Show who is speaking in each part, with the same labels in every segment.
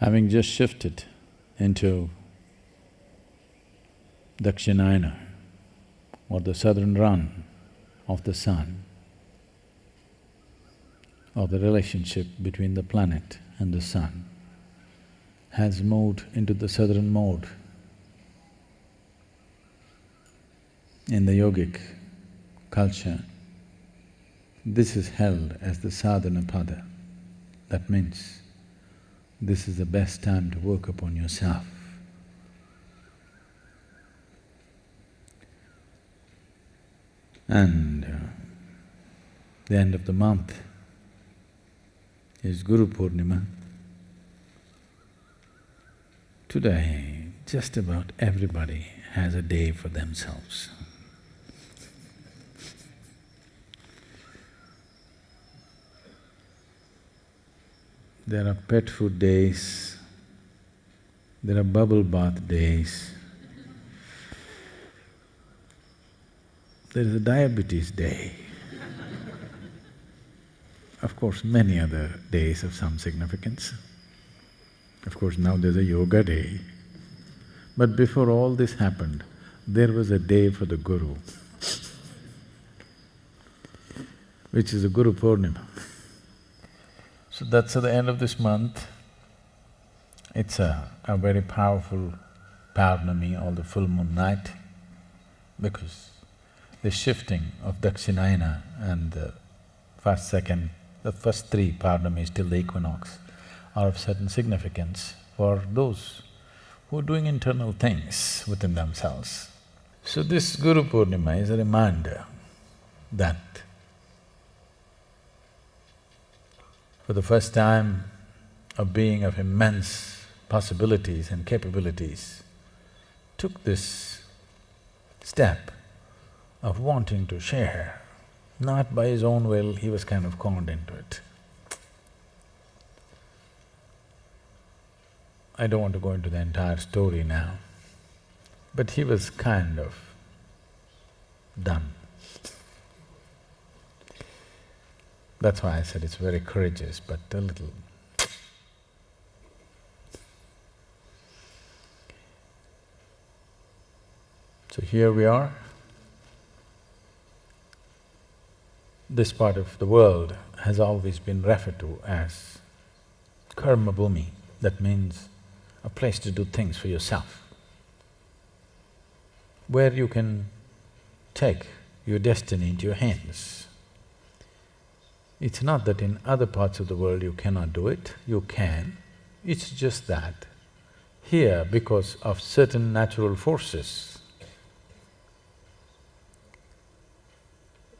Speaker 1: Having just shifted into Dakshinayana or the southern run of the sun, or the relationship between the planet and the sun, has moved into the southern mode. In the yogic culture, this is held as the sadhana pada. That means this is the best time to work upon yourself. And uh, the end of the month is Guru Purnima. Today, just about everybody has a day for themselves. There are pet food days, there are bubble bath days, there is a diabetes day. of course, many other days of some significance. Of course, now there's a yoga day. But before all this happened, there was a day for the Guru, which is the Guru Purnima. That's at the end of this month. It's a, a very powerful Paurnami or the full moon night because the shifting of Dakshinayana and the first, second, the first three Paurnamis till the equinox are of certain significance for those who are doing internal things within themselves. So this Guru Purnima is a reminder that for the first time, a being of immense possibilities and capabilities took this step of wanting to share. Not by his own will, he was kind of conned into it. I don't want to go into the entire story now, but he was kind of done. That's why I said it's very courageous, but a little So here we are. This part of the world has always been referred to as karma bhumi, that means a place to do things for yourself, where you can take your destiny into your hands. It's not that in other parts of the world you cannot do it, you can, it's just that here, because of certain natural forces,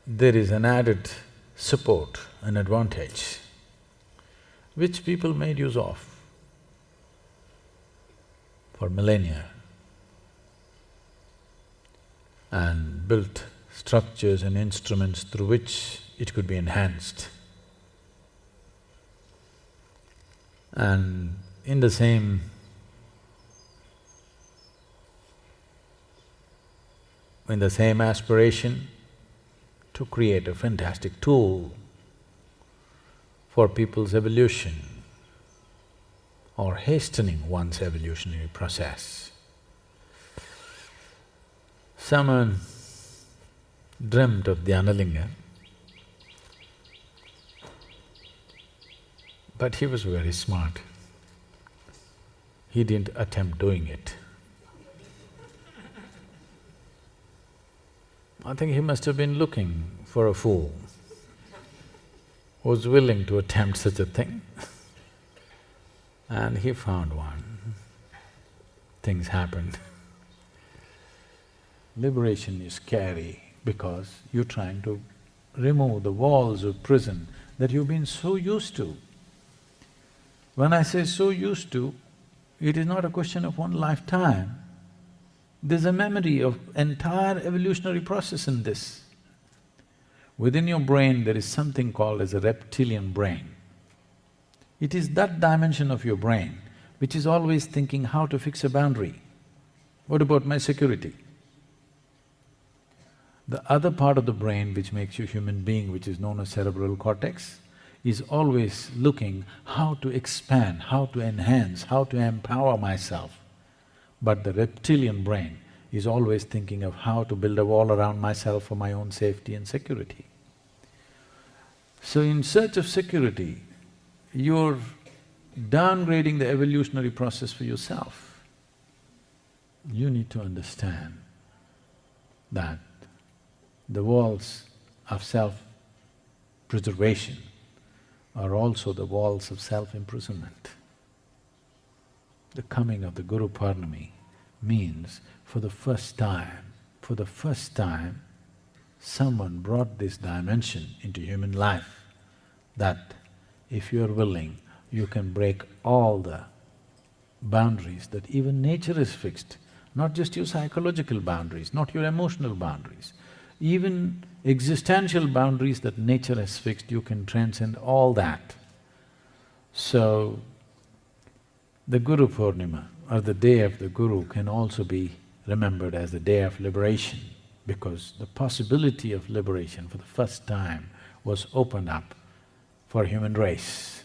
Speaker 1: there is an added support, an advantage, which people made use of for millennia and built structures and instruments through which it could be enhanced. And in the same in the same aspiration to create a fantastic tool for people's evolution or hastening one's evolutionary process. Someone dreamt of Dhyanalinga, but he was very smart. He didn't attempt doing it. I think he must have been looking for a fool who was willing to attempt such a thing. and he found one. Things happened. Liberation is scary because you're trying to remove the walls of prison that you've been so used to. When I say so used to, it is not a question of one lifetime. There's a memory of entire evolutionary process in this. Within your brain, there is something called as a reptilian brain. It is that dimension of your brain which is always thinking how to fix a boundary. What about my security? The other part of the brain which makes you a human being, which is known as cerebral cortex, is always looking how to expand, how to enhance, how to empower myself. But the reptilian brain is always thinking of how to build a wall around myself for my own safety and security. So in search of security, you're downgrading the evolutionary process for yourself. You need to understand that the walls of self-preservation are also the walls of self-imprisonment. The coming of the Guru Purnami means for the first time, for the first time, someone brought this dimension into human life that if you are willing, you can break all the boundaries that even nature is fixed, not just your psychological boundaries, not your emotional boundaries, even existential boundaries that nature has fixed, you can transcend all that. So, the Guru Purnima or the day of the Guru can also be remembered as the day of liberation because the possibility of liberation for the first time was opened up for human race.